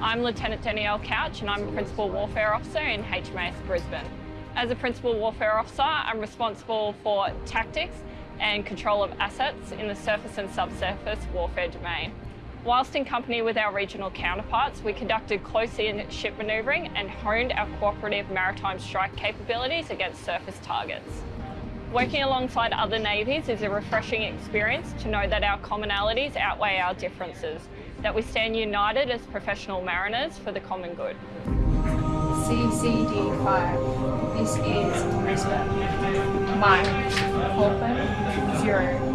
I'm Lieutenant Danielle Couch and I'm a Principal Warfare Officer in HMAS Brisbane. As a Principal Warfare Officer, I'm responsible for tactics and control of assets in the surface and subsurface warfare domain. Whilst in company with our regional counterparts, we conducted close-in ship manoeuvring and honed our cooperative maritime strike capabilities against surface targets. Working alongside other navies is a refreshing experience to know that our commonalities outweigh our differences, that we stand united as professional mariners for the common good. CCD 5, this is Brisbane. Mike, open, zero.